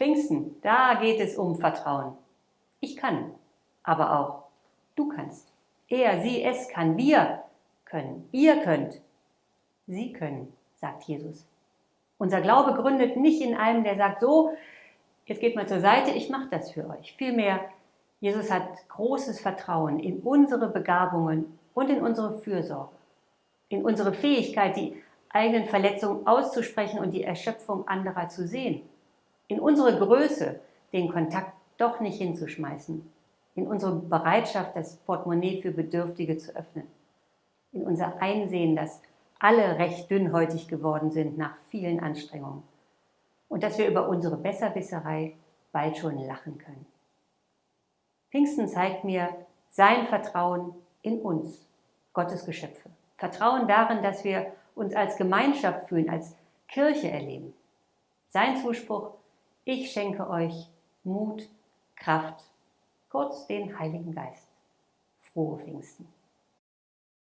Pfingsten, da geht es um Vertrauen. Ich kann, aber auch du kannst. Er, sie, es kann, wir können, ihr könnt, sie können, sagt Jesus. Unser Glaube gründet nicht in einem, der sagt, so, jetzt geht mal zur Seite, ich mache das für euch. Vielmehr, Jesus hat großes Vertrauen in unsere Begabungen und in unsere Fürsorge, in unsere Fähigkeit, die eigenen Verletzungen auszusprechen und die Erschöpfung anderer zu sehen, in unsere Größe, den Kontakt doch nicht hinzuschmeißen, in unsere Bereitschaft, das Portemonnaie für Bedürftige zu öffnen, in unser Einsehen, dass alle recht dünnhäutig geworden sind nach vielen Anstrengungen und dass wir über unsere Besserwisserei bald schon lachen können. Pfingsten zeigt mir sein Vertrauen in uns, Gottes Geschöpfe. Vertrauen darin, dass wir uns als Gemeinschaft fühlen, als Kirche erleben. Sein Zuspruch, ich schenke euch Mut, Kraft, kurz den Heiligen Geist. Frohe Pfingsten.